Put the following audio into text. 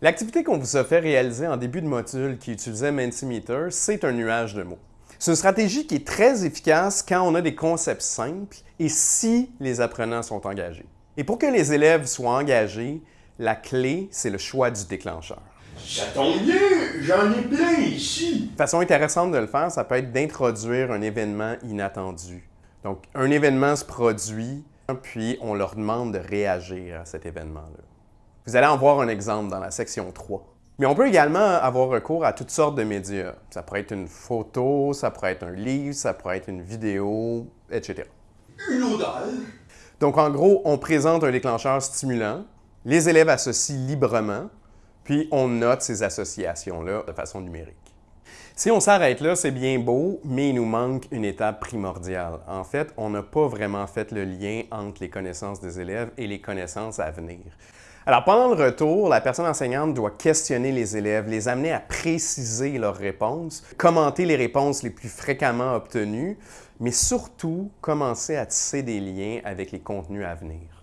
L'activité qu'on vous a fait réaliser en début de module qui utilisait Mentimeter, c'est un nuage de mots. C'est une stratégie qui est très efficace quand on a des concepts simples et si les apprenants sont engagés. Et pour que les élèves soient engagés, la clé, c'est le choix du déclencheur. Ça tombe bien, j'en ai plein ici. Une façon intéressante de le faire, ça peut être d'introduire un événement inattendu. Donc, un événement se produit, puis on leur demande de réagir à cet événement-là. Vous allez en voir un exemple dans la section 3. Mais on peut également avoir recours à toutes sortes de médias. Ça pourrait être une photo, ça pourrait être un livre, ça pourrait être une vidéo, etc. Une odeur. Donc, en gros, on présente un déclencheur stimulant, les élèves associent librement, puis on note ces associations-là de façon numérique. Si on s'arrête là, c'est bien beau, mais il nous manque une étape primordiale. En fait, on n'a pas vraiment fait le lien entre les connaissances des élèves et les connaissances à venir. Alors, pendant le retour, la personne enseignante doit questionner les élèves, les amener à préciser leurs réponses, commenter les réponses les plus fréquemment obtenues, mais surtout commencer à tisser des liens avec les contenus à venir.